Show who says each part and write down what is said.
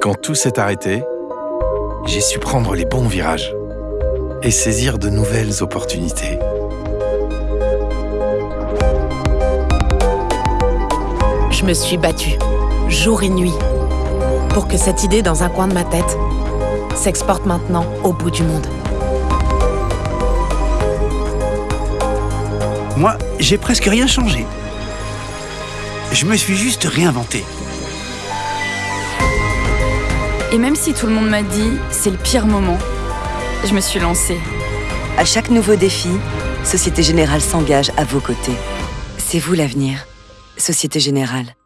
Speaker 1: quand tout s'est arrêté, j'ai su prendre les bons virages et saisir de nouvelles opportunités.
Speaker 2: Je me suis battue, jour et nuit, pour que cette idée dans un coin de ma tête s'exporte maintenant au bout du monde.
Speaker 3: Moi, j'ai presque rien changé. Je me suis juste réinventé.
Speaker 4: Et même si tout le monde m'a dit c'est le pire moment, je me suis lancée.
Speaker 5: À chaque nouveau défi, Société Générale s'engage à vos côtés. C'est vous l'avenir. Société Générale.